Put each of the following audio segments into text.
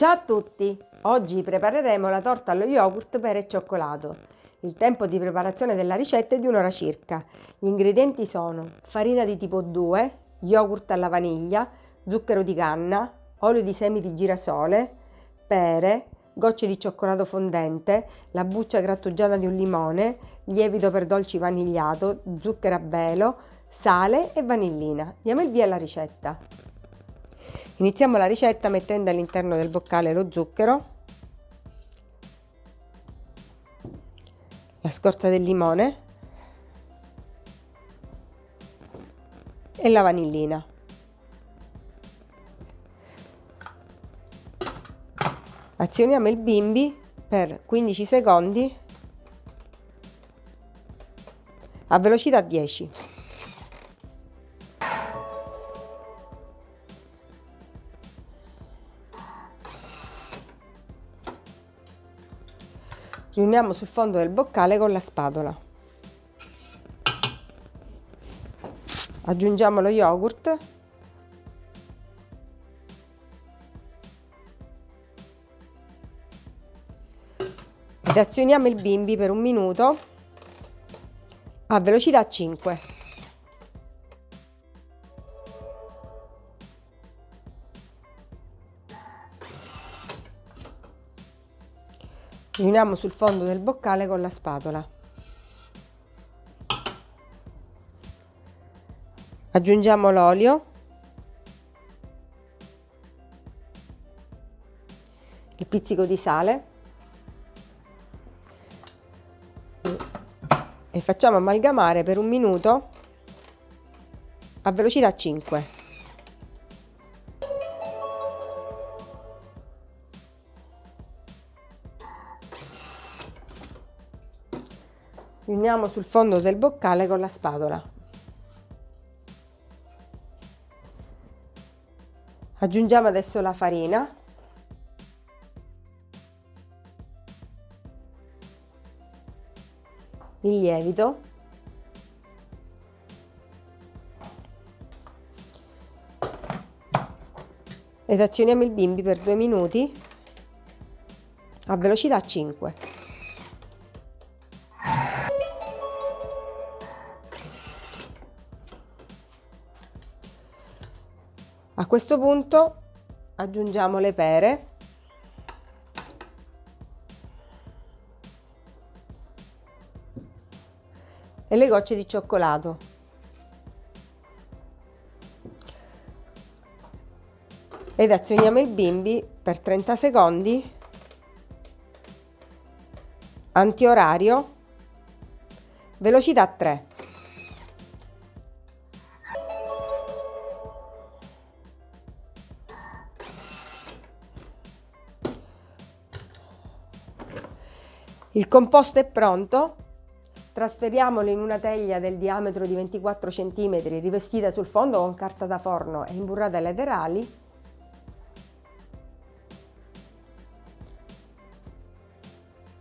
Ciao a tutti! Oggi prepareremo la torta allo yogurt per e cioccolato. Il tempo di preparazione della ricetta è di un'ora circa. Gli ingredienti sono farina di tipo 2, yogurt alla vaniglia, zucchero di canna, olio di semi di girasole, pere, gocce di cioccolato fondente, la buccia grattugiata di un limone, lievito per dolci vanigliato, zucchero a velo, sale e vanillina. Diamo il via alla ricetta. Iniziamo la ricetta mettendo all'interno del boccale lo zucchero, la scorza del limone e la vanillina. Azioniamo il bimbi per 15 secondi a velocità 10. Riuniamo sul fondo del boccale con la spatola. Aggiungiamo lo yogurt ed azioniamo il bimbi per un minuto a velocità 5. Riuniamo sul fondo del boccale con la spatola. Aggiungiamo l'olio, il pizzico di sale e facciamo amalgamare per un minuto a velocità 5. Riuniamo sul fondo del boccale con la spatola. Aggiungiamo adesso la farina. Il lievito. Ed azioniamo il bimbi per due minuti a velocità 5. A questo punto aggiungiamo le pere e le gocce di cioccolato. Ed azioniamo il bimbi per 30 secondi antiorario velocità 3. Il composto è pronto, trasferiamolo in una teglia del diametro di 24 cm rivestita sul fondo con carta da forno e imburrata ai laterali.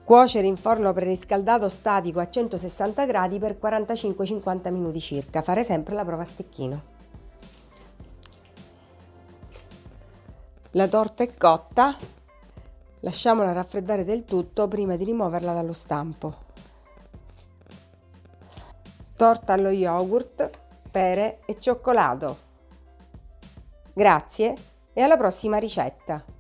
Cuocere in forno preriscaldato statico a 160 gradi per 45-50 minuti circa, fare sempre la prova a stecchino. La torta è cotta, Lasciamola raffreddare del tutto prima di rimuoverla dallo stampo. Torta allo yogurt, pere e cioccolato. Grazie e alla prossima ricetta!